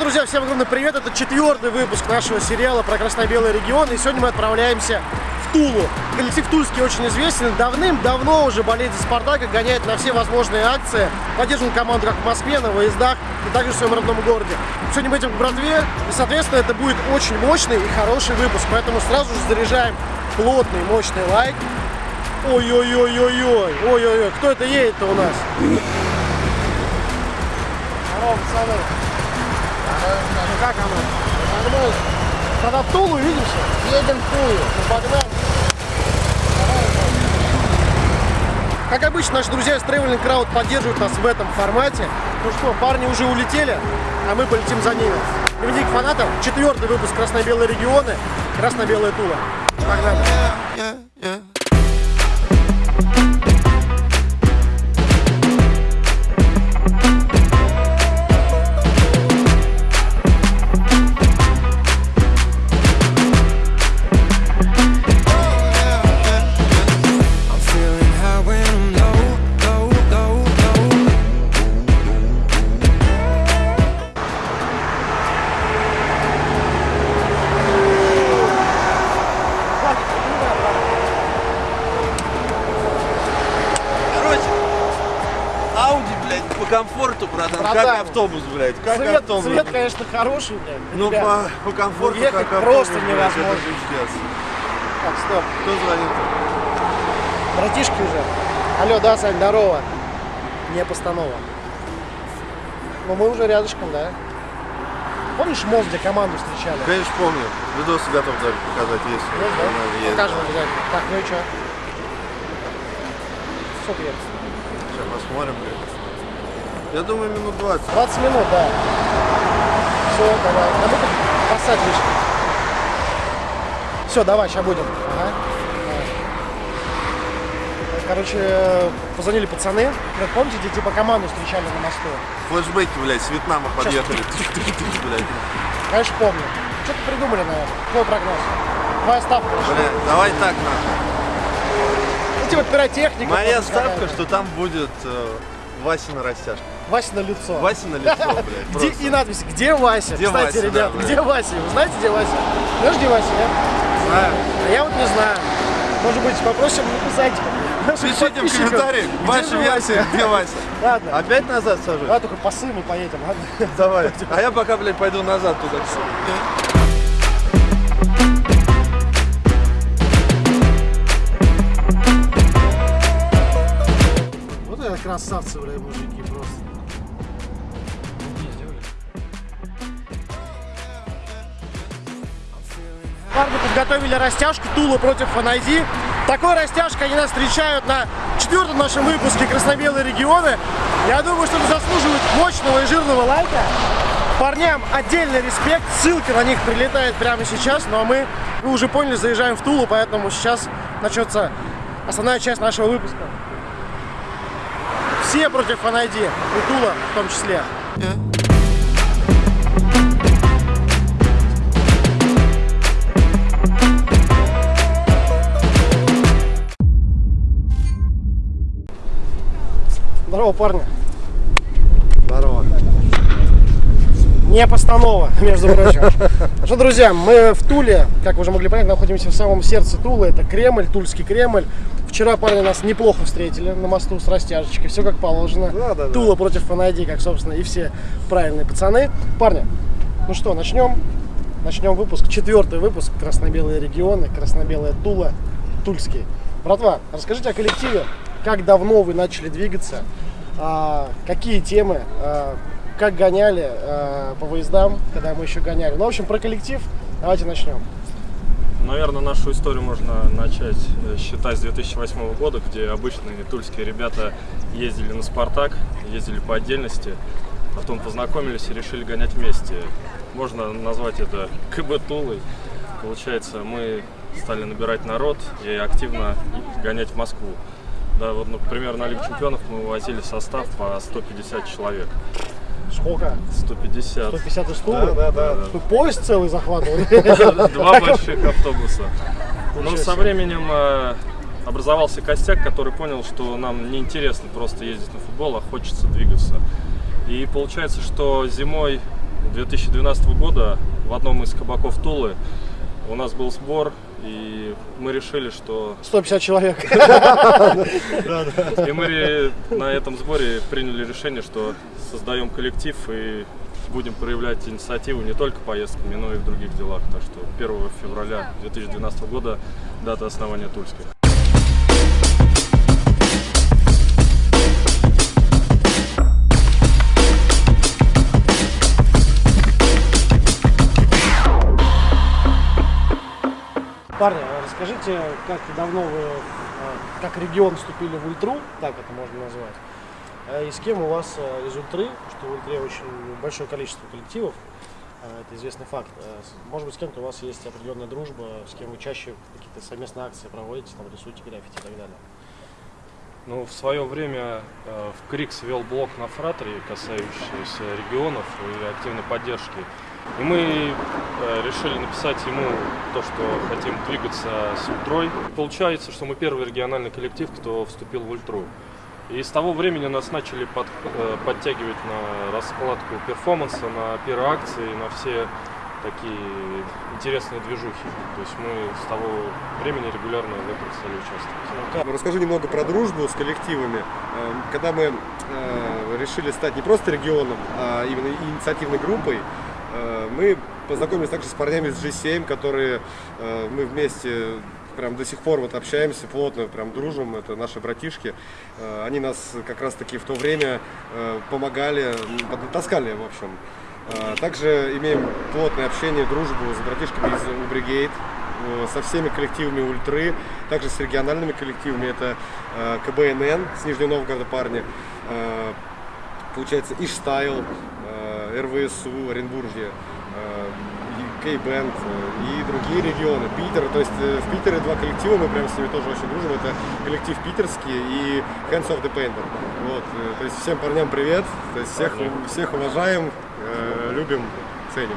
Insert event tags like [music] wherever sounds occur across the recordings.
друзья, всем огромный привет! Это четвертый выпуск нашего сериала про красно-белый регион. И сегодня мы отправляемся в Тулу. Коллектив Тульский очень известен. Давным-давно уже болеет за Спартак и гоняет на все возможные акции. Поддерживаем команду как в Москве, на выездах и также в своем родном городе. Сегодня мы идем к братве. И, соответственно, это будет очень мощный и хороший выпуск. Поэтому сразу же заряжаем плотный, мощный лайк. Ой-ой-ой-ой-ой. Ой-ой-ой. Кто это едет-то у нас? Здорово, пацаны. Как оно? Нормально. Тогда в Тулу увидимся? Едем в Тулу. Ну, погнали. Как обычно, наши друзья из Traveling Crowd поддерживают нас в этом формате. Ну что, парни уже улетели, а мы полетим за ними. Дневник фанатов, четвертый выпуск Красно-Белые регионы, Красно-Белая Тула. Погнали. Автобус, блядь, как Цвет, автобус. цвет, конечно, хороший, блядь. Ну, по, по комфорту, Ну, ехать как просто автобус, блядь, невозможно. это пиздец. Так, стоп. Кто звонит? Братишки уже. Алло, да, Сань, здорово. Не постанова. Ну, мы уже рядышком, да? Помнишь мост, где команду встречали? Конечно, помню. Видосы готов даже показать, есть. Есть, да? Есть, Покажем да. обязательно. Так, ну и что? Ехать? Сейчас посмотрим, блядь. Я думаю, минут 20. 20 минут, да. Все, давай. А посадь лишний. Все, давай, сейчас будем. Ага. Короче, позвонили пацаны. Говорят, помните, где типа команду встречали на мосту? Флэшбэки, блядь, с Вьетнама подъехали. [laughs] Блядь. Конечно, помню. Что-то придумали, наверное. Твой прогноз. Твоя ставка. Блядь, давай так, нахуй. Ну, типа пиротехника. Моя ставка, что там будет э, Васина растяжка. Вася на лицо. Вася на лицо, блядь. [laughs] Где, и надпись «Где Вася?». Где Кстати, Вася, ребят, да, блядь. где Вася? Вы знаете, где Вася? Знаешь, где Вася, нет? Знаю. А я вот не знаю. Может быть, попросим написать [laughs] Пишите в комментариях, же версия, где Вася. [laughs] Ладно. Опять назад сажусь? Давай только по сыну поедем, ладно? Давай. А я пока, блядь, пойду назад туда. Вот это красавцы, бля, мужики, Парни подготовили растяжку Тула против Фанайди. Такой растяжкой они нас встречают на четвертом нашем выпуске Красно-Белые регионы. Я думаю, что это заслуживает мощного и жирного лайка. Парням отдельный респект, ссылка на них прилетает прямо сейчас. Ну а мы, вы уже поняли, заезжаем в Тулу, поэтому сейчас начнется основная часть нашего выпуска. Все против Фанайди, и Тула в том числе. Здорово, парни. Здорово. Не постанова, [laughs] между прочим. [laughs] Что, друзья, мы в Туле, как вы уже могли понять, находимся в самом сердце Тулы. Это Кремль, Тульский Кремль. Вчера парни нас неплохо встретили на мосту с растяжечкой. Все как положено. Да, да, да. Тула против Фанайди, как, собственно, и все правильные пацаны. Парни, ну что, начнем. Начнем выпуск. Четвертый выпуск. Красно-белые регионы, красно-белая Тула, Тульский. Братва, расскажите о коллективе. Как давно вы начали двигаться? А, какие темы? А, как гоняли а, по выездам, когда мы еще гоняли? Ну, в общем, про коллектив давайте начнем. Наверное, нашу историю можно начать э, считать с 2008 года, где обычные тульские ребята ездили на «Спартак», ездили по отдельности, потом познакомились и решили гонять вместе. Можно назвать это [laughs] КБ Тулой. Получается, мы стали набирать народ и активно гонять в Москву. Да, вот, например, на Лигу чемпионов мы вывозили состав по 150 человек. Сколько? 150. 150 из Тулы? Да, да, да. Вы поезд целый захватывали? [laughs] Два больших автобуса. Но Ничего со временем э, образовался костяк, который понял, что нам неинтересно просто ездить на футбол, а хочется двигаться. И получается, что зимой 2012 года в одном из кабаков Тулы у нас был сбор, и мы решили, что 150 человек. и мы на этом сборе приняли решение, что создаем коллектив и будем проявлять инициативу не только поездками, но и в других делах. Так что 1 февраля 2012 года дата основания Тульских. Парни, а расскажите, как давно вы, э, как регион вступили в ультру, так это можно назвать, э, и с кем у вас из ультры, что в ультре очень большое количество коллективов, это известный факт. Может быть, с кем-то у вас есть определенная дружба, с кем вы чаще какие-то совместные акции проводите, там, рисуете граффити и так далее. Ну, в свое время э, в КРИКС вел блок на фратере, касающийся регионов и активной поддержки. И мы э, решили написать ему то, что хотим двигаться с Ультрой. Получается, что мы первый региональный коллектив, кто вступил в Ультру. И с того времени нас начали под- э, подтягивать на раскладку перформанса, на пироакции, на все такие интересные движухи. То есть мы с того времени регулярно в этом стали участвовать. Ну, Расскажу немного про дружбу с коллективами. Э, Когда мы э, решили стать не просто регионом, а именно инициативной группой, э, мы познакомились также с парнями из G7, которые э, мы вместе прям до сих пор вот общаемся, плотно прям дружим, это наши братишки. Они нас как раз таки в то время помогали, м, поднатаскали, в общем. Э, Также имеем плотное общение, дружбу с братишками из Убригейт, э, со всеми коллективами Ультры, также с региональными коллективами, это э, КБНН с Нижнего Новгорода парни, э, получается Иштайл, РВСУ, Оренбуржье, Кей-бенд э, и другие регионы, Питер, то есть э, в Питере два коллектива, мы прям с ними тоже очень дружим, это коллектив питерский и Hands of the Painter. Вот, э, то есть всем парням привет, то есть всех, всех уважаем, любим, ценим.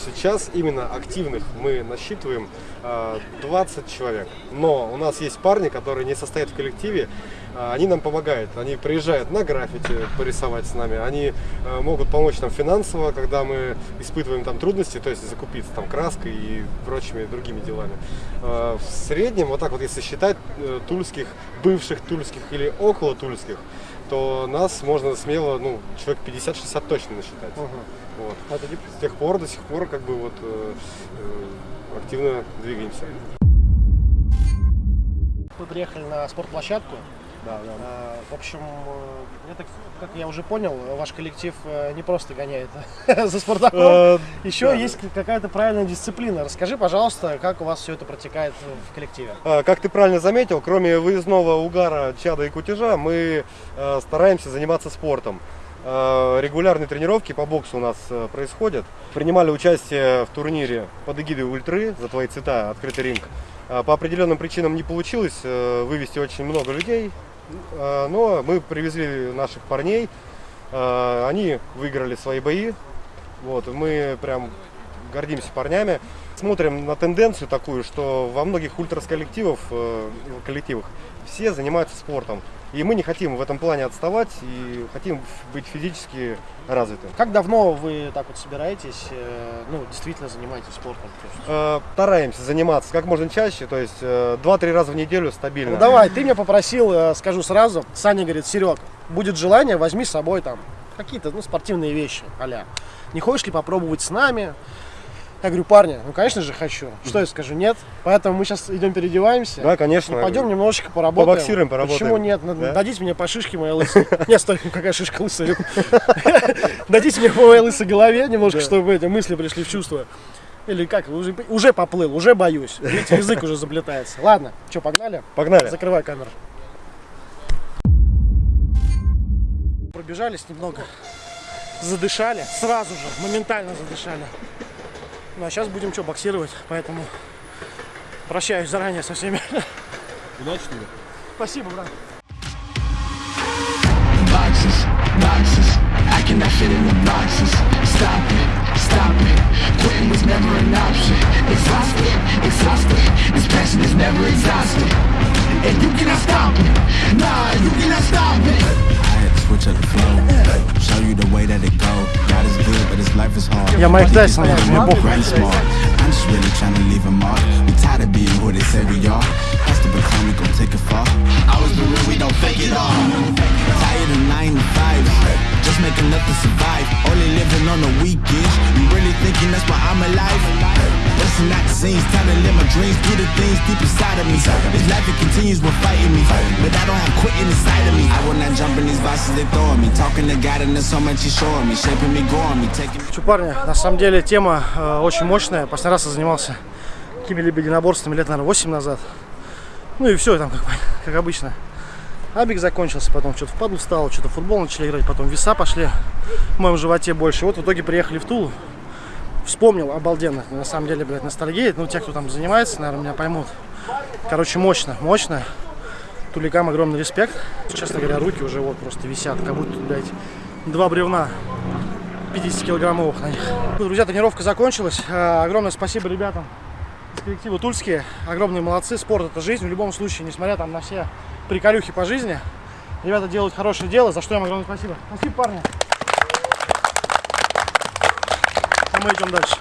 Сейчас именно активных мы насчитываем э, 20 человек. Но у нас есть парни, которые не состоят в коллективе. Э, Они нам помогают. Они приезжают на граффити порисовать с нами. Они э, могут помочь нам финансово, когда мы испытываем там трудности, то есть закупиться там краской и прочими другими делами. Э, В среднем, вот так вот если считать э, тульских, бывших тульских или около тульских, то нас можно смело, ну, человек 50-60 точно насчитать. Вот. Это не- С тех пор до сих пор как бы вот э, э, активно двигаемся. Вы приехали на спортплощадку. Да, да. А, В общем, э, так, как я уже понял, ваш коллектив э, не просто гоняет [laughs] за Спартаком. Э, Еще да, есть какая-то правильная дисциплина. Расскажи, пожалуйста, как у вас все это протекает в коллективе. А, Как ты правильно заметил, кроме выездного угара, чада и кутежа, мы э, стараемся заниматься спортом. Э, Регулярные тренировки по боксу у нас э, происходят. Принимали участие в турнире под эгидой Ультры за твои цвета, открытый ринг. По определенным причинам не получилось э, вывести очень много людей, Э, но мы привезли наших парней, Э, они выиграли свои бои, вот, мы прям гордимся парнями. Смотрим на тенденцию такую, что во многих ультрас коллективов, э, коллективах все занимаются спортом. И мы не хотим в этом плане отставать и хотим быть физически развитым. Как давно вы так вот собираетесь, э, ну, действительно занимаетесь спортом? Э, Стараемся заниматься как можно чаще, то есть э, 2-3 раза в неделю стабильно. Ну давай, ты меня попросил, э, скажу сразу, Саня говорит, Серег, будет желание, возьми с собой там какие-то ну, спортивные вещи, аля. Не хочешь ли попробовать с нами? Я говорю, парни, ну конечно же хочу. Что я скажу, нет? Поэтому мы сейчас идем переодеваемся. Да, конечно. Ну, пойдем немножечко поработаем. Побоксируем, поработаем. Почему нет? Да. Дадите мне по шишке моей лысой. Нет, стой, какая шишка лысая. [laughs] Дадите мне по моей лысой голове немножко, чтобы эти мысли пришли в чувство. Или как, уже, уже поплыл, уже боюсь. Видите, язык уже заплетается. Ладно, что, погнали? Погнали. Закрывай камеру. Пробежались немного, задышали, сразу же, моментально задышали. Ну а сейчас будем что, боксировать, поэтому прощаюсь заранее со всеми. Удачного. Спасибо, брат. boxes, boxes. I cannot fit in the boxes. Stop it, stop it. Quitting was never an option. Exhausted, exhausted. This passion is never exhausted. And you cannot stop it. Nah, you cannot stop it. Had to switch up the flow. Show you the way that it go. God is good, but his life is hard. Я Майк Тайсон, People мне want похуй. grand smart. I'm just really trying to leave a mark. We tired of being who they say we are. To become, we gon' take it far. Always been real, we don't fake it all. Tired of nine to five. Just make enough to survive. Only living on the weekends. You really thinking that's why I'm alive? Busting out the scenes, time to live my dreams. Do the things deep inside of me. This life it continues when fighting me. But I don't have quitting inside of me. I will not jump in these vices they throwing me. Talking to God and there's so much he's showing me. Shaping me, growing me, taking me. Че, парни, на самом деле тема э, очень мощная. Последний раз я занимался какими-либо единоборствами лет, наверное, 8 назад. Ну и все, там как, [laughs] как обычно. Абик закончился, потом что-то в падлу стало, что-то футбол начали играть, потом веса пошли в моем животе больше. Вот в итоге приехали в Тулу. Вспомнил обалденно, на самом деле, блядь, ностальгия. Ну, те, кто там занимается, наверное, меня поймут. Короче, мощно, мощно. Туликам огромный респект. Честно говоря, руки уже вот просто висят, как будто, блядь, два бревна 50-килограммовых на них. Ну, Друзья, тренировка закончилась. Э, Огромное спасибо ребятам из коллектива Тульские. Огромные молодцы. Спорт это жизнь. В любом случае, несмотря там на все приколюхи по жизни, ребята делают хорошее дело, за что им огромное спасибо. Спасибо, парни. А мы идем дальше.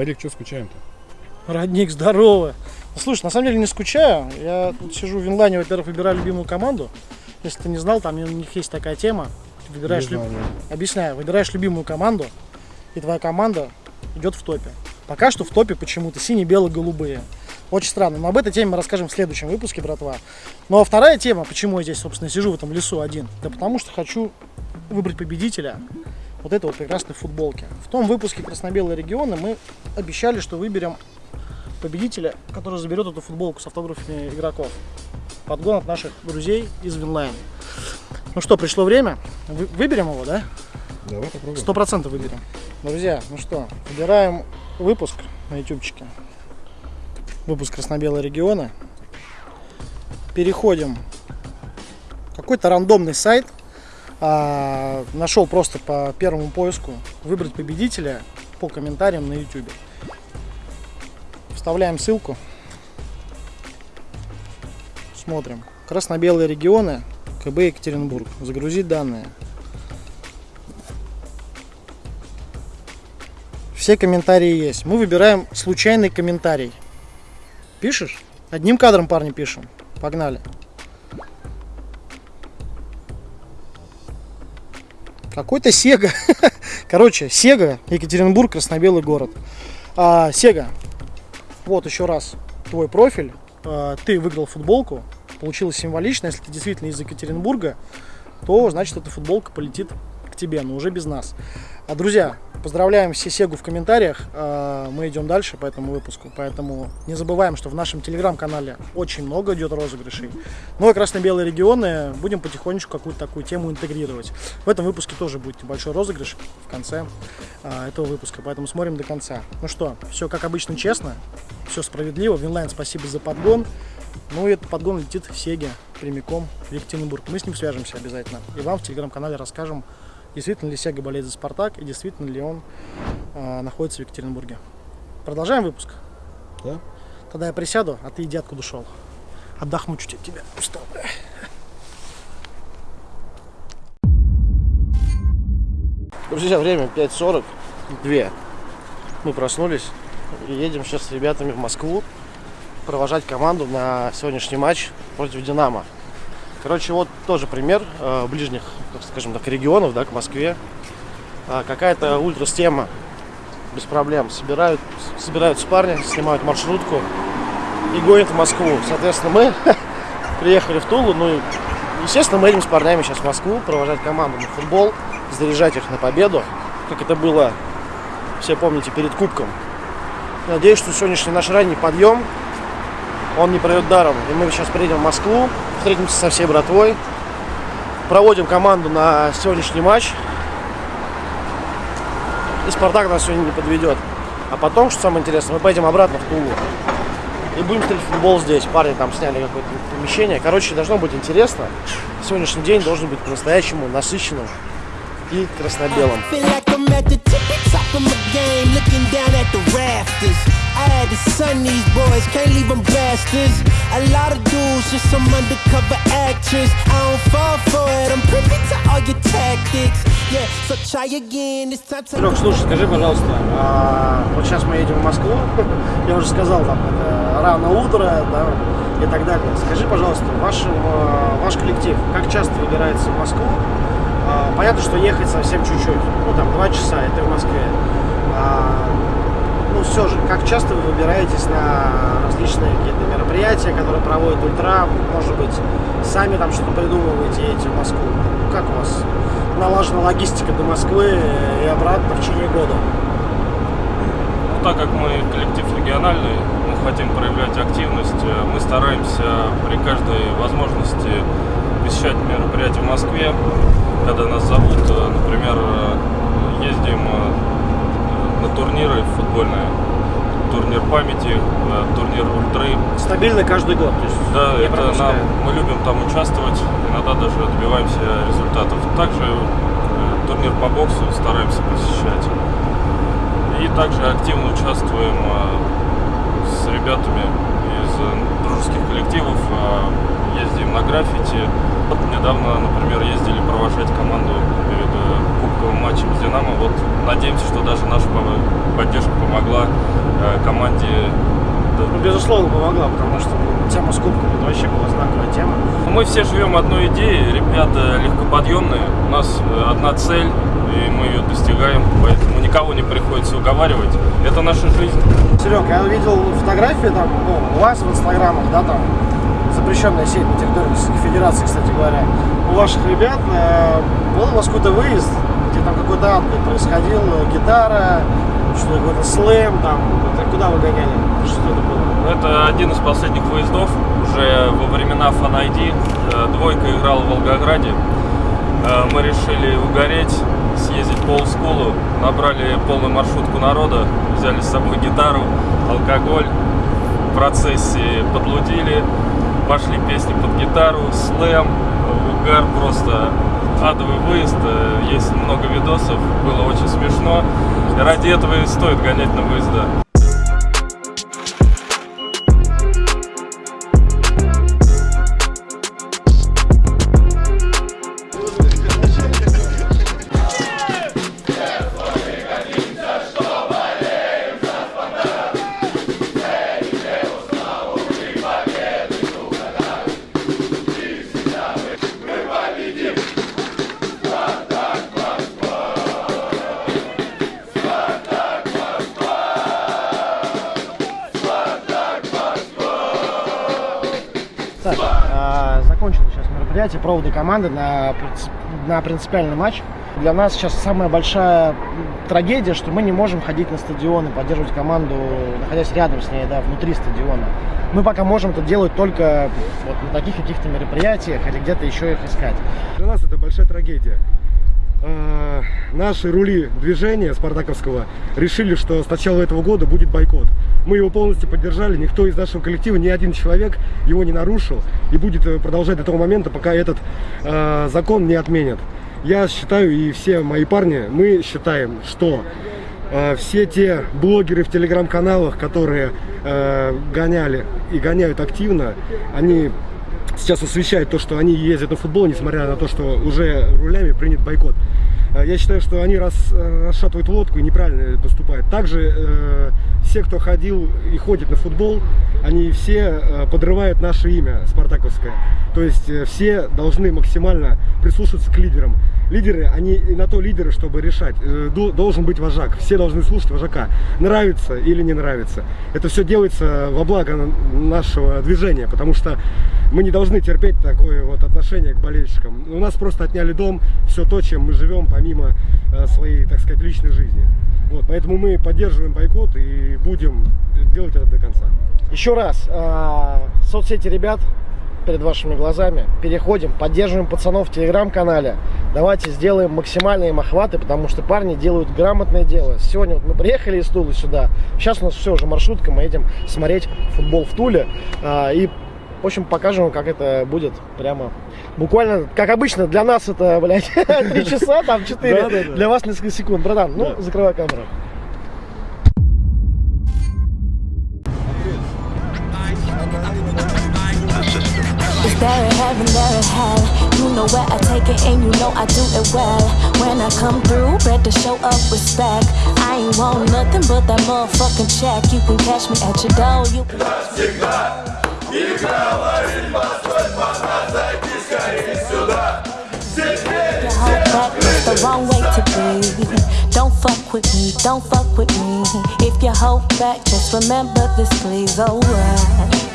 Старик, что скучаем-то? Родник, здорово. Ну, Слушай, на самом деле не скучаю. Я тут сижу в Винлане, во-первых, выбираю любимую команду. Если ты не знал, там у них есть такая тема. Ты выбираешь знал, люб-. Объясняю, выбираешь любимую команду, и твоя команда идет в топе. Пока что в топе почему-то синие, белые, голубые. Очень странно. Но об этой теме мы расскажем в следующем выпуске, братва. Ну а вторая тема, почему я здесь, собственно, сижу в этом лесу один, да потому что хочу выбрать победителя вот этой вот прекрасной футболки. В том выпуске «Красно-белые регионы» мы обещали, что выберем победителя, который заберет эту футболку с автографами игроков. Подгон от наших друзей из Winline. Ну что, пришло время. Вы- выберем его, да? Давай попробуем. Сто процентов выберем. Друзья, ну что, выбираем выпуск на ютубчике. Выпуск красно-белые регионы. Переходим. Какой-то рандомный сайт. А, нашел просто по первому поиску выбрать победителя по комментариям на ютубе. Вставляем ссылку. Смотрим. Красно-белые регионы. КБ Екатеринбург. Загрузить данные. Все комментарии есть. Мы выбираем случайный комментарий. Пишешь? Одним кадром, парни, пишем. Погнали. Какой-то Сега. [laughs] Короче, Сега, Екатеринбург, красно-белый город. А, Сега, вот еще раз твой профиль. А, ты выиграл футболку. Получилось символично. Если ты действительно из Екатеринбурга, то значит эта футболка полетит тебе, но уже без нас. А, друзья, поздравляем все Сегу в комментариях. А, Мы идем дальше по этому выпуску. Поэтому не забываем, что в нашем телеграм-канале очень много идет розыгрышей. Ну и красно-белые регионы будем потихонечку какую-то такую тему интегрировать. В этом выпуске тоже будет небольшой розыгрыш в конце а, этого выпуска. Поэтому смотрим до конца. Ну что, все как обычно честно, все справедливо. Winline, спасибо за подгон. Ну и этот подгон летит в Сеге прямиком в Екатеринбург. Мы с ним свяжемся обязательно. И вам в телеграм-канале расскажем, действительно ли Сега болеет за Спартак и действительно ли он а, находится в Екатеринбурге. Продолжаем выпуск? Да. Тогда я присяду, а ты иди откуда шел. Отдохну чуть от тебя. Устал. бля. Друзья, время 5.42. Мы проснулись и едем сейчас с ребятами в Москву провожать команду на сегодняшний матч против Динамо. Короче, вот тоже пример э, ближних, скажем так, регионов, да, к Москве. А, какая-то ультрастема без проблем. Собирают, собираются парни, снимают маршрутку и гонят в Москву. Соответственно, мы [laughs] приехали в Тулу, ну и, естественно, мы едем с парнями сейчас в Москву провожать команду на футбол, заряжать их на победу, как это было, все помните, перед Кубком. Надеюсь, что сегодняшний наш ранний подъем, он не пройдет даром. И мы сейчас приедем в Москву, встретимся со всей братвой, проводим команду на сегодняшний матч. И Спартак нас сегодня не подведет. А потом, что самое интересное, мы поедем обратно в Тулу. И будем смотреть футбол здесь. Парни там сняли какое-то помещение. Короче, должно быть интересно. Сегодняшний день должен быть по-настоящему насыщенным и красно-белым. I had to sun these boys, can't leave them bastards. A lot of dudes, just some undercover actors. I don't fall for it, I'm privy to all your tactics. Yeah, so try again, this time to Серег, слушай, скажи, пожалуйста, а, вот сейчас мы едем в Москву, [laughs] я уже сказал, там, рано утро, да, и так далее. Скажи, пожалуйста, ваш, э, ваш коллектив, как часто выбирается в Москву? А, понятно, что ехать совсем чуть-чуть, ну, там, два часа, это в Москве. Ну, все же, как часто вы выбираетесь на различные какие-то мероприятия, которые проводит Ультра, может быть, сами там что-то придумываете, едете в Москву? Ну, как у вас налажена логистика до Москвы и обратно в течение года? Ну, так как мы коллектив региональный, мы хотим проявлять активность, э, мы стараемся при каждой возможности посещать мероприятия в Москве, когда нас зовут, э, например, э, ездим на турниры футбольные, турнир памяти, турнир ультры. Стабильно каждый год. То есть Да, это нам, мы любим там участвовать, иногда даже добиваемся результатов. Также э, турнир по боксу стараемся посещать. И также активно участвуем э, с ребятами из э, дружеских коллективов, ездим на граффити. Вот недавно, например, ездили провожать команду перед кубковым матчем с Динамо. Вот надеемся, что даже наша по- поддержка помогла э, команде Ну, безусловно, помогла, потому что ну, тема с кубками это вообще была знаковая тема. Мы все живем одной идеей, ребята легкоподъемные, у нас э, одна цель, и мы ее достигаем, поэтому никого не приходится уговаривать. Это наша жизнь. Серег, я видел фотографии там, ну, у вас в инстаграмах, да, там, запрещенная сеть на территории Российской Федерации, кстати говоря. У ваших ребят э, был у вас какой-то выезд, где там какой-то ад происходил, э, гитара, что какой-то слэм, там, это куда вы гоняли? Что это было? Это один из последних выездов, уже во времена Fan ID. Э, Двойка играла в Волгограде. Э, Мы решили угореть, съездить по олдскулу, набрали полную маршрутку народа, взяли с собой гитару, алкоголь, в процессе подлудили, пошли песни под гитару, слэм, угар, просто адовый выезд, Э, есть много видосов, было очень смешно. Ради этого и стоит гонять на выезда. Мероприятие, проводы команды на, на принципиальный матч. Для нас сейчас самая большая трагедия, что мы не можем ходить на стадион и поддерживать команду, находясь рядом с ней, да, внутри стадиона. Мы пока можем это делать только вот на таких каких-то мероприятиях или где-то еще их искать. Для нас это большая трагедия. Э, Наши рули движения спартаковского решили, что с начала этого года будет бойкот. Мы его полностью поддержали, никто из нашего коллектива, ни один человек его не нарушил и будет э, продолжать до того момента, пока этот э, закон не отменят. Я считаю, и все мои парни, мы считаем, что э, все те блогеры в телеграм-каналах, которые э, гоняли и гоняют активно, они сейчас освещают то, что они ездят на футбол, несмотря на то, что уже рулями принят бойкот. Э, Я считаю, что они рас, э, расшатывают лодку и неправильно поступают. Также э, все, кто ходил и ходит на футбол, они все э, подрывают наше имя спартаковское. То есть э, все должны максимально прислушиваться к лидерам. Лидеры, они на то лидеры, чтобы решать. Э, Должен быть вожак. Все должны слушать вожака. Нравится или не нравится. Это все делается во благо на- нашего движения, потому что мы не должны терпеть такое вот отношение к болельщикам. У нас просто отняли дом, все то, чем мы живем, помимо э, своей, так сказать, личной жизни. Вот, поэтому мы поддерживаем бойкот и будем делать это до конца. Еще раз, а, соцсети ребят, перед вашими глазами. Переходим, поддерживаем пацанов в телеграм-канале. Давайте сделаем максимальные им охваты, потому что парни делают грамотное дело. Сегодня вот мы приехали из Тулы сюда. Сейчас у нас все уже маршрутка, мы едем смотреть футбол в Туле. А, и, в общем, покажем, вам, как это будет прямо Буквально, как обычно, для нас это, блядь, [laughs] 3 часа, там 4. Да-да-да. Для вас несколько секунд. Братан, ну, закрывай камеру. There a heaven, there a hell? You know where I take it and you know I do it well. When I come through, better show up respect. I ain't want nothing but that motherfucking check. You can catch me at your door. You can. Your whole back is the wrong way to be. Don't fuck with me, don't fuck with me. If you hold back, just remember this, please. Oh, alright, alright.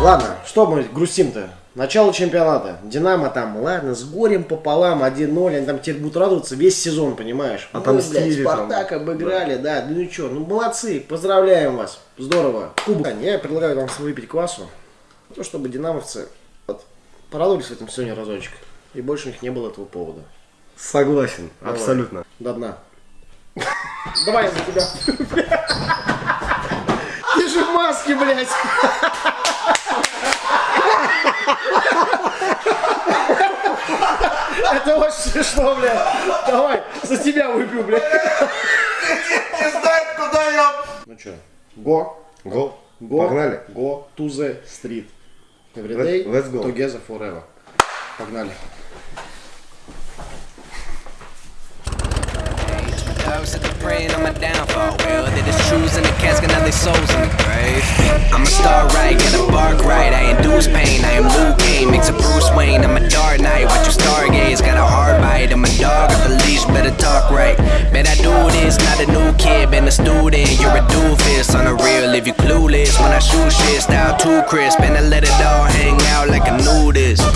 Ладно, что мы грустим-то? Начало чемпионата. Динамо там, ладно, с горем пополам, 1-0. Они там теперь будут радоваться весь сезон, понимаешь? Мы, Отомстили блядь, там. Спартак обыграли, да. Ну что, ну молодцы, поздравляем вас. Здорово. Кубок. Я предлагаю вам выпить квасу. Ну, чтобы динамовцы вот, порадовались в этом сегодня разочек. И больше у них не было этого повода. Согласен, Давай. абсолютно. До дна. [laughs] Давай я за тебя. [laughs] Же в маске, блядь. Это очень смешно, блядь. Давай, за тебя выпью, блядь. Не знает, куда я... Ну что, го, Го. го, Погнали. Go to the street. Every day, Let's go. together forever. Погнали. Dogs at the praying on my downfall. Well, they just choosing the casket, now they souls in the grave. I'm a star right, get a bark right. I induce pain, I am Luke Kane, mix a Bruce Wayne. I'm a dark knight, watch you stargaze. Got a hard bite, I'm a dog at the leash, better talk right. Bet I do this, not a new kid, been a student. You're a doofus, on the real if you clueless. When I shoot shit, style too crisp, and I let it all hang out like a nudist.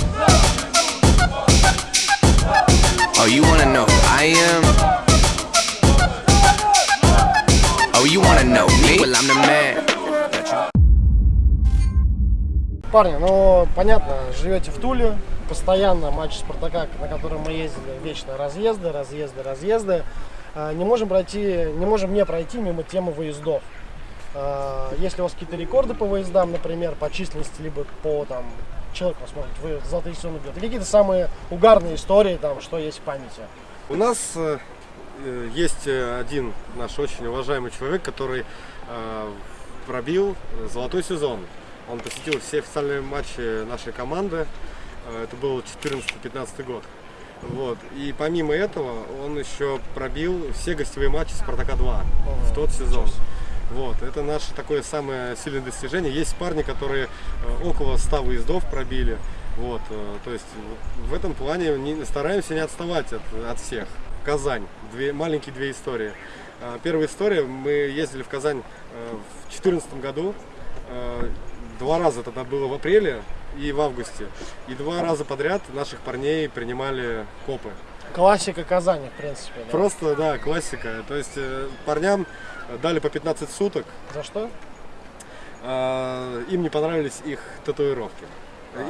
Oh, you wanna know who I am? You wanna know me? Well, I'm the man. Парни, ну понятно, живете в Туле, постоянно матч Спартака, на котором мы ездили, вечно разъезды, разъезды, разъезды. А, Не можем пройти, не можем не пройти мимо темы выездов. А, Если у вас какие-то рекорды по выездам, например, по численности, либо по там человеку, быть, вы золотые сезоны бьет, и какие-то самые угарные истории, там, что есть в памяти. У нас э, есть э, один наш очень уважаемый человек, который э, пробил э, золотой сезон. Он посетил все официальные матчи нашей команды. Э, Это был 14-15 год. Вот. И помимо этого он еще пробил все гостевые матчи Спартака 2 в тот сезон. Вот, это наше такое самое сильное достижение. Есть парни, которые э, около 100 выездов пробили. Вот, э, то есть в этом плане не- стараемся не отставать от, от всех. Казань. Две, маленькие две истории. Э, Первая история. Мы ездили в Казань э, в 2014 году. Э, Два раза тогда было в апреле и в августе. И два раза подряд наших парней принимали копы. Классика Казани, в принципе. да. Просто, да, классика. То есть э, парням дали по 15 суток. За что? А, им не понравились их татуировки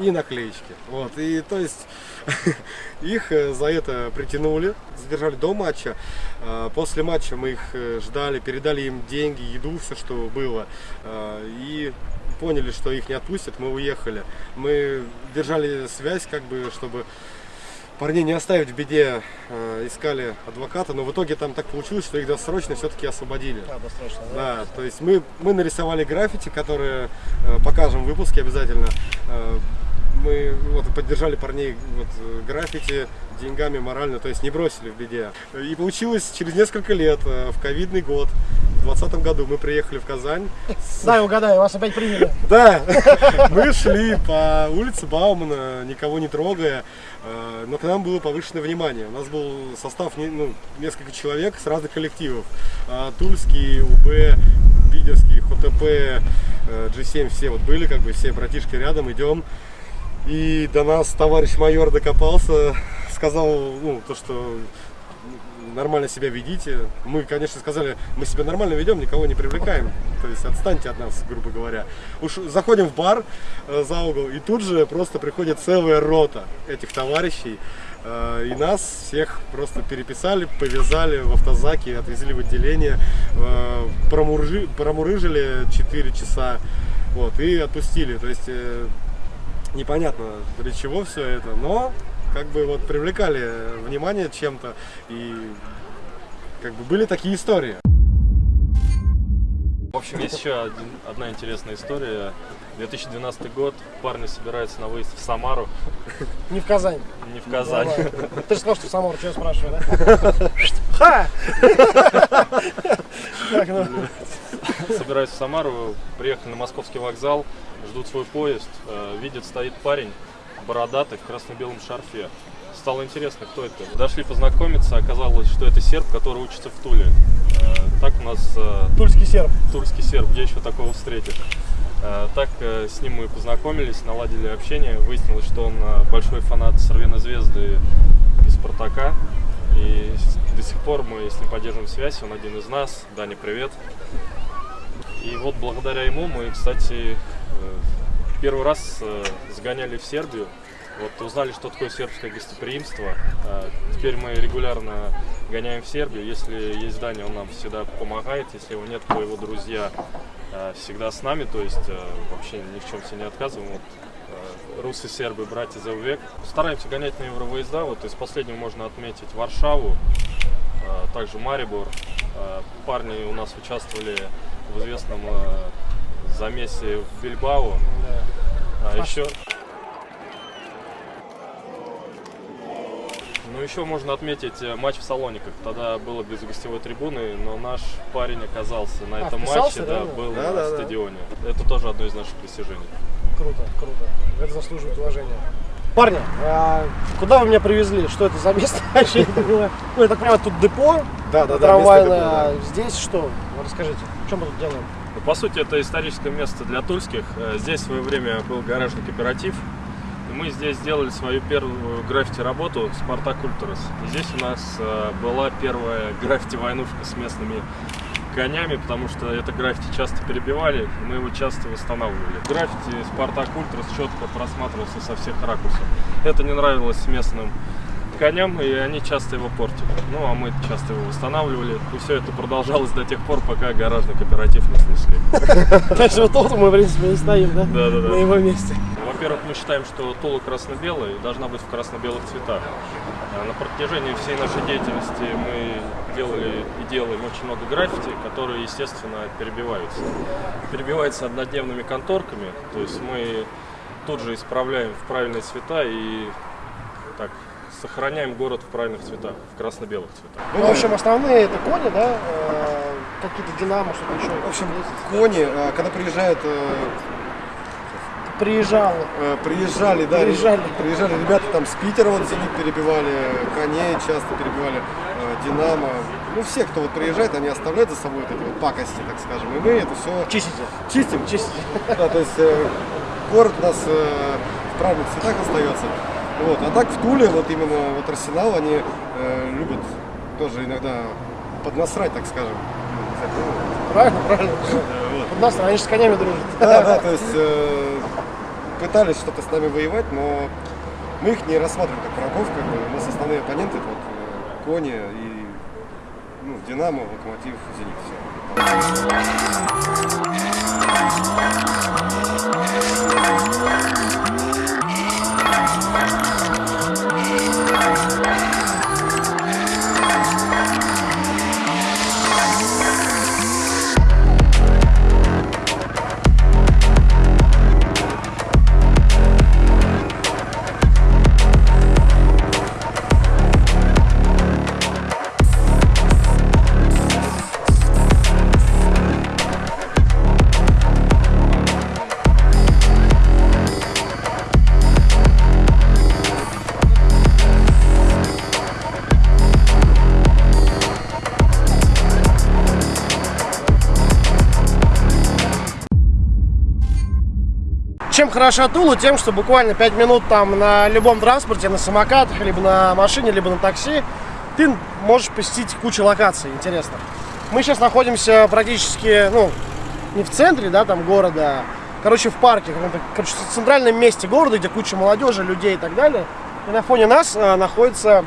и наклеечки. Вот. И то есть [laughs] их э, за это притянули, задержали до матча. А, После матча мы их э, ждали, передали им деньги, еду, все, что было. А, И поняли, что их не отпустят, мы уехали. Мы держали связь, как бы, чтобы парней не оставить в беде, э, искали адвоката, но в итоге там так получилось, что их досрочно все-таки освободили. А, досрочно, да? Да, то есть мы, мы нарисовали граффити, которые э, покажем в выпуске обязательно. Э, мы вот, поддержали парней вот, э, граффити деньгами морально, то есть не бросили в беде. И получилось через несколько лет, э, в ковидный год, в 2020 году мы приехали в Казань. с- Дай угадаю, вас опять приняли. да, [laughs] мы шли по улице Баумана, никого не трогая, э, но к нам было повышенное внимание. У нас был состав ну, несколько человек с разных коллективов. А, Тульский, УБ, Питерский, ХТП, э, G7, все вот были, как бы все братишки рядом, идем. И до нас товарищ майор докопался, сказал, ну, то, что нормально себя ведите. Мы, конечно, сказали, мы себя нормально ведем, никого не привлекаем. То есть отстаньте от нас, грубо говоря. Уж заходим в бар э, за угол, и тут же просто приходит целая рота этих товарищей. Э, И нас всех просто переписали, повязали в автозаке, отвезли в отделение, э, промуржи- промурыжили 4 часа вот, и отпустили. То есть э, непонятно для чего все это, но как бы вот привлекали внимание чем-то и как бы были такие истории. В общем, есть еще один- одна интересная история. 2012 год, парни собираются на выезд в Самару, [laughs] Не в Казань. не в Казань. Давай. Ты же сказал, что Самар, что я спрашиваю, да? [laughs] Ха! Так, ну, Собираются в Самару, приехали на московский вокзал, ждут свой поезд, э, видят, стоит парень бородатый в красно-белом шарфе. Стало интересно, кто это. Дошли познакомиться, оказалось, что это серб, который учится в Туле. Э, Так у нас э, Тульский серб. тульский серб, где еще такого встретишь. Э, Так с ним мы познакомились, наладили общение. Выяснилось, что он большой фанат Сорвена Звезды и Спартака. И до сих пор мы с ним поддерживаем связь, он один из нас. Даня, привет. И вот благодаря ему мы, кстати, первый раз э, сгоняли в Сербию. Вот узнали, что такое сербское гостеприимство. А Теперь мы регулярно гоняем в Сербию. Если есть Даня, он нам всегда помогает. Если его нет, то его друзья э, всегда с нами. То есть э, вообще ни в чем себе не отказываем. Вот, э, русы, сербы, братья за век. Стараемся гонять на евровыезда. Вот из последнего можно отметить Варшаву, э, также Марибор. Э, Парни у нас участвовали в известном э, замесе в Бильбао. А еще... Ну, еще можно отметить э, матч в Салониках. Тогда было без гостевой трибуны, но наш парень оказался на А, этом матче, да, реально? был Да, на да, да. стадионе. Это тоже одно из наших достижений. Круто, круто. Это заслуживает уважения. Парни, а куда вы меня привезли? Что это за место? [laughs] Вообще. Ну, я так понимаю, тут депо Да, да, да, трамвайное. а Здесь что? Расскажите, что мы тут делаем? Ну, По сути, это историческое место для тульских. Э, Здесь в свое время был гаражный кооператив. Мы здесь сделали свою первую граффити-работу «Спартак Ультрас». Здесь у нас э, была первая граффити-войнушка с местными конями, потому что это граффити часто перебивали, и мы его часто восстанавливали. Граффити «Спартак Ультрас» четко просматривался со всех ракурсов. Это не нравилось местным коням, и они часто его портили. Ну, а мы часто его восстанавливали. И все это продолжалось до тех пор, пока гаражный кооператив не снесли. То есть вот тут мы, в принципе, и стоим, да? Да-да-да. На его месте. Во-первых, мы считаем, что Тула красно-белая и должна быть в красно-белых цветах. А На протяжении всей нашей деятельности мы делали и делаем очень много граффити, которые, естественно, перебиваются. Перебиваются однодневными конторками, то есть мы тут же исправляем в правильные цвета и так сохраняем город в правильных цветах, в красно-белых цветах. Ну, в общем, основные это кони, да? э, Какие-то динамо, что-то еще. В общем, кони, э, когда приезжают, э, Приезжал. э, приезжали, да, Приезжали. приезжали ребята там с Питера, вот Зенит перебивали, коней часто перебивали, э, Динамо. Ну, все, кто вот приезжает, они оставляют за собой вот эти вот пакости, так скажем. И мы это все Чистите. чистим. Чистите. Да, то есть э, город у нас э, в правильных цветах остается. Вот. А так в Туле, вот именно вот Арсенал, они э, любят тоже иногда поднасрать, так скажем. Правильно, правильно. Под нас, они же с конями дружат. Да, да, то есть э, пытались что-то с нами воевать, но мы их не рассматриваем как врагов, как бы у нас основные оппоненты вот э, Кони и ну, Динамо, Локомотив, Зенит. Все. Хороша Тула? Тем, что буквально 5 минут там на любом транспорте, на самокатах, либо на машине, либо на такси, ты можешь посетить кучу локаций интересных. Мы сейчас находимся практически, ну, не в центре, да, там города, короче, в парке, короче, в центральном месте города, где куча молодежи, людей и так далее. И на фоне нас а, находится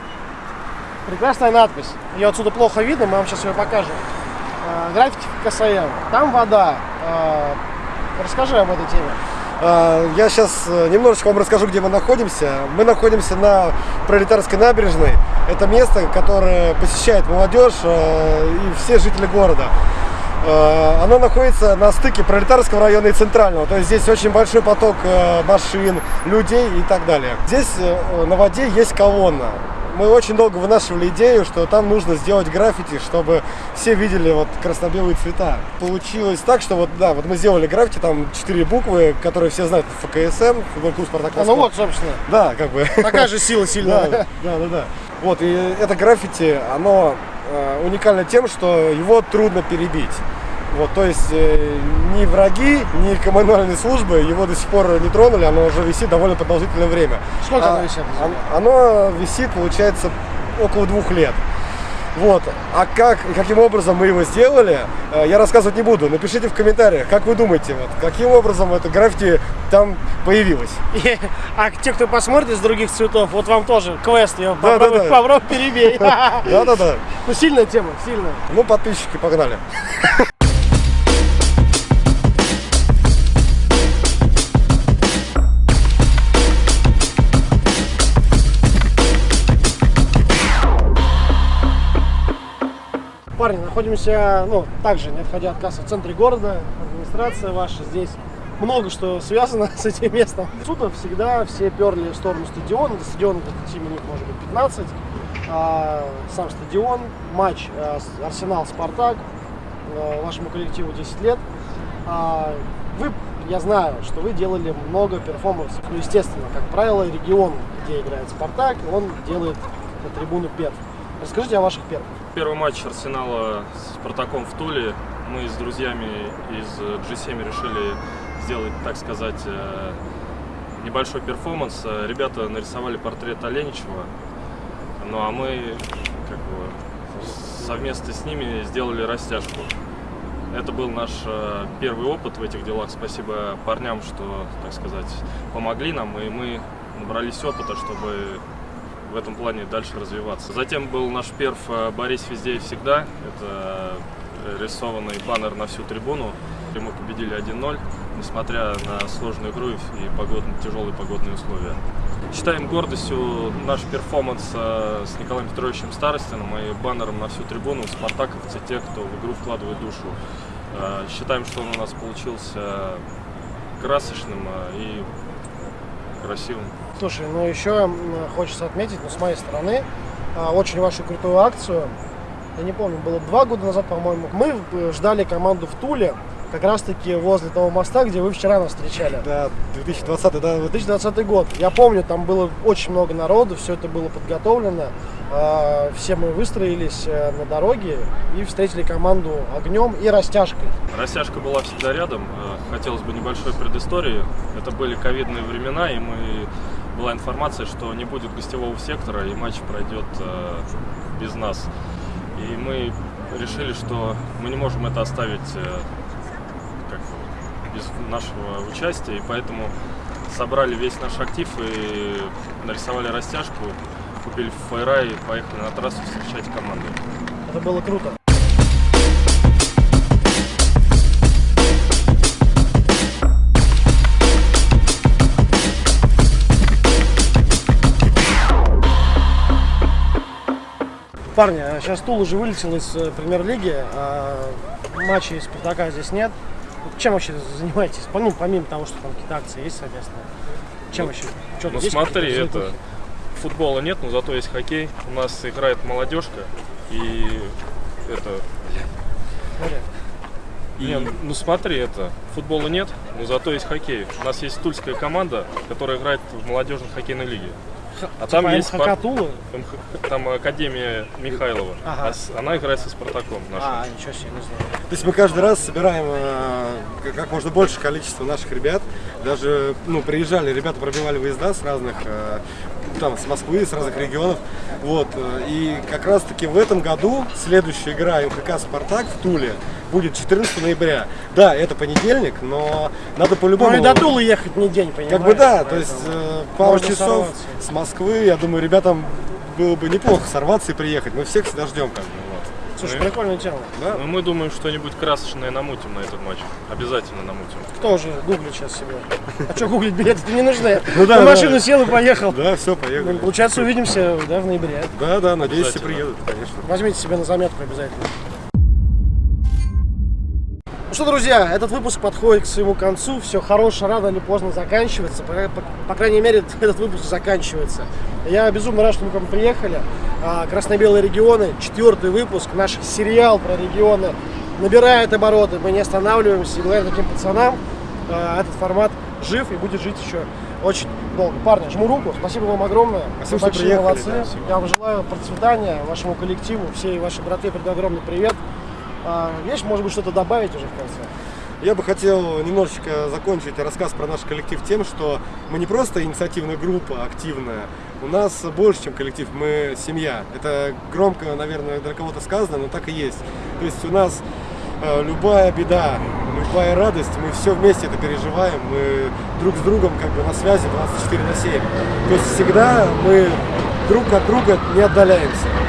прекрасная надпись. Ее отсюда плохо видно, мы вам сейчас ее покажем. А, граффити КСМ. Там вода. А, расскажи об этой теме. А, Я сейчас немножечко вам расскажу, где мы находимся. Мы находимся на Пролетарской набережной. Это место, которое посещает молодежь э, и все жители города. Э, Оно находится на стыке Пролетарского района и Центрального. То есть здесь очень большой поток э, машин, людей и так далее. Здесь э, на воде есть колонна. Мы очень долго вынашивали идею, что там нужно сделать граффити, чтобы все видели вот красно-белые цвета. Получилось так, что вот да, вот мы сделали граффити, там четыре буквы, которые все знают, ФКСМ, футбольный клуб Спартак А, ну вот, собственно. Да, как бы. Такая же сила [laughs] сильная. Да, да, да, да. Вот, и это граффити, оно э, уникально тем, что его трудно перебить. Вот, то есть э, ни враги, ни коммунальные службы его до сих пор не тронули, оно уже висит довольно продолжительное время. Сколько А, оно висит? он- Оно висит, получается, около двух лет. Вот. А как и каким образом мы его сделали, э, я рассказывать не буду. Напишите в комментариях, как вы думаете, вот, каким образом это граффити там появилось. И- а те, кто посмотрит из других цветов, вот вам тоже квест, я Да, попробуй, да, да. попробуй перебей. [laughs] Да-да-да. Ну, сильная тема, сильная. Ну, подписчики, погнали. Парни, находимся, ну, также, не отходя от кассы, в центре города, администрация ваша здесь. Много что связано [laughs] с этим местом. Отсюда всегда все перли в сторону стадиона. До стадиона где-то 10 минут, может быть, 15. А, сам стадион, матч с- Арсенал-Спартак, а, вашему коллективу 10 лет. А, вы, я знаю, что вы делали много перформансов. Ну, естественно, как правило, регион, где играет Спартак, он делает на трибуну перв. Расскажите о ваших первых. Первый матч Арсенала с Спартаком в Туле. Мы с друзьями из э, G7 решили сделать, так сказать, э, небольшой перформанс. Ребята нарисовали портрет Оленичева. Ну а мы как бы совместно с ними сделали растяжку. Это был наш э, первый опыт в этих делах. Спасибо парням, что, так сказать, помогли нам, и мы набрались опыта, чтобы в этом плане дальше развиваться. Затем был наш перф э, «Борись везде и всегда». Это э, рисованный баннер на всю трибуну. И мы победили 1-0, несмотря на сложную игру и погодные, тяжелые погодные условия. Считаем гордостью наш перформанс э, с Николаем Петровичем Старостиным и баннером на всю трибуну спартаковцы, те, кто в игру вкладывает душу. Считаем, что он у нас получился красочным и красивым. Слушай, ну еще хочется отметить, ну, с моей стороны, а, очень вашу крутую акцию. Я не помню, было два года назад, по-моему. Мы э, ждали команду в Туле, как раз-таки возле того моста, где вы вчера нас встречали. Да, 2020, да, 2020 год. Я помню, там было очень много народу, все это было подготовлено. А, Все мы выстроились э, на дороге и встретили команду огнем и растяжкой. Растяжка была всегда рядом. Э, Хотелось бы небольшой предыстории. Это были ковидные времена, и мы была информация, что не будет гостевого сектора, и матч пройдет э, без нас. И мы решили, что мы не можем это оставить э, как без нашего участия, и поэтому собрали весь наш актив и нарисовали растяжку, купили фойра и поехали на трассу встречать команду. Это было круто. Парни, а сейчас Тул уже вылетел из э, премьер-лиги, а матчей Спартака здесь нет. Чем вообще занимаетесь? Помимо, помимо того, что там какие-то акции есть совместные. Чем вообще? Что-то Ну есть смотри, это футбола нет, но зато есть хоккей. У нас играет молодежка и это. Смотри. Не, ну смотри, это футбола нет, но зато есть хоккей. У нас есть тульская команда, которая играет в молодежной хоккейной лиге. А там Типа есть МХК Тула? МХ там Академия Михайлова. Ага. А Она играет со Спартаком нашим. А, ничего себе, не знаю. То есть мы каждый раз собираем э, как- как можно больше количество наших ребят. Даже ну, приезжали, ребята пробивали выезда с разных, э, там, с Москвы, с разных регионов. Вот. э, И как раз таки в этом году следующая игра МХК «Спартак» в Туле будет 14 ноября. Да, это понедельник, но надо по-любому... Ну и до Тулы ехать не день, понимаешь? Как бы да, то есть э, пару часов сорваться. с Москвы, я думаю, ребятам было бы неплохо сорваться и приехать. Мы всех всегда ждем как бы. Слушай, Ну прикольная тема. Да? Ну, мы думаем, что-нибудь красочное намутим на этот матч. Обязательно намутим. Кто уже гуглит сейчас себе? А что гуглить билеты-то не нужны? [laughs] Ну да, На машину сел и поехал. Да, все, поехали. Получается, увидимся да, в ноябре. Да, да, надеюсь, все приедут, конечно. Возьмите себе на заметку обязательно. Что, друзья, этот выпуск подходит к своему концу. Все хорошее рано или поздно заканчивается. По, по- по крайней мере, [laughs] этот выпуск заканчивается. Я безумно рад, что мы к вам приехали. А, Красно-белые регионы, четвертый выпуск, наш сериал про регионы набирает обороты. Мы не останавливаемся. И благодаря таким пацанам а, этот формат жив и будет жить еще очень долго. Парни, жму руку. Спасибо вам огромное. Спасибо, Вы большие приехали, молодцы. да. Я вам желаю процветания вашему коллективу, всей вашей братве передаю огромный привет. А, есть, может быть, что-то добавить уже в конце? Я бы хотел немножечко закончить рассказ про наш коллектив тем, что мы не просто инициативная группа активная, у нас больше, чем коллектив, мы семья. Это громко, наверное, для кого-то сказано, но так и есть. То есть у нас э, любая беда, любая радость, мы все вместе это переживаем, мы друг с другом как бы на связи 24 на 7. То есть всегда мы друг от друга не отдаляемся.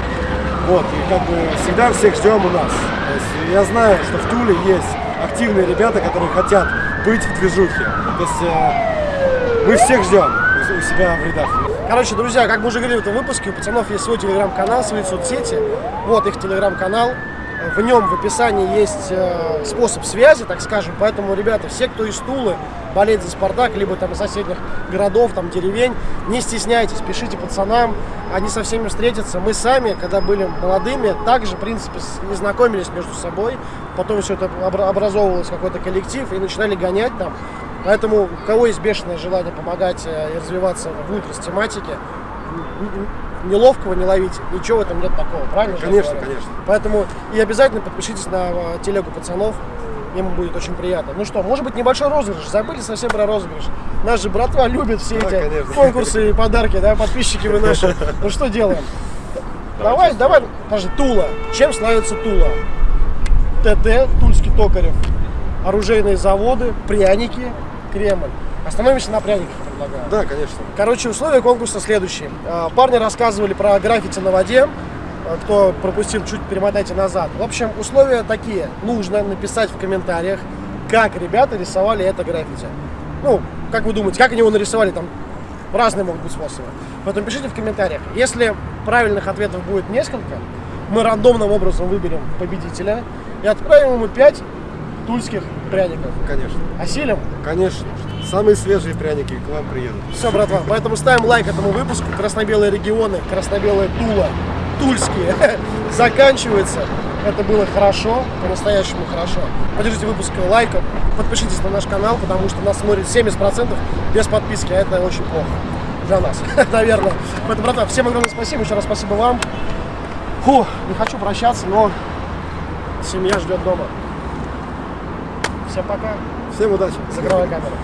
Вот, и как бы всегда всех ждем у нас. То есть я знаю, что в Туле есть активные ребята, которые хотят быть в движухе. То есть э, мы всех ждем у, себя в рядах. Короче, друзья, как мы уже говорили в этом выпуске, у пацанов есть свой телеграм-канал, свои соцсети. Вот их телеграм-канал. В нем в описании есть э, способ связи, так скажем. Поэтому, ребята, все, кто из Тулы болеет за Спартак, либо там из соседних городов, там деревень, не стесняйтесь, пишите пацанам, они со всеми встретятся. Мы сами, когда были молодыми, также, в принципе, не знакомились между собой. Потом все это обра- образовывалось какой-то коллектив и начинали гонять там. Поэтому у кого есть бешеное желание помогать э, и развиваться в ультрас-тематике, н- н- неловкого не ловите, ничего в этом нет такого, правильно? Конечно, конечно. Поэтому и обязательно подпишитесь на э, телегу пацанов, им будет очень приятно. Ну что, может быть небольшой розыгрыш, забыли совсем про розыгрыш. Наш же братва любит все Да, эти конечно. конкурсы и подарки, да, подписчики вы наши. Ну что делаем? Давай, давай, подожди, Тула. Чем славится Тула? ТТ, Тульский Токарев, оружейные заводы, пряники, Кремль. Остановимся на пряниках. Да, конечно. Короче, условия конкурса следующие. А, Парни рассказывали про граффити на воде. А, Кто пропустил, чуть перемотайте назад. В общем, условия такие. Нужно написать в комментариях, как ребята рисовали это граффити. Ну, как вы думаете, как они его нарисовали? Там разные могут быть способы. Поэтому пишите в комментариях. Если правильных ответов будет несколько, мы рандомным образом выберем победителя и отправим ему 5 тульских пряников. Конечно. Осилим? Конечно. Самые свежие пряники к вам приедут. Все, братва, поэтому ставим лайк этому выпуску. Красно-белые регионы, красно-белая Тула, тульские, [laughs] заканчивается. Это было хорошо, по-настоящему хорошо. Поддержите выпуск лайком, подпишитесь на наш канал, потому что нас смотрит 70% без подписки, а это очень плохо для нас, [laughs] наверное. Поэтому, братва, всем огромное спасибо, еще раз спасибо вам. Фу, не хочу прощаться, но семья ждет дома. Всем пока. Всем удачи. Закрывай камеру.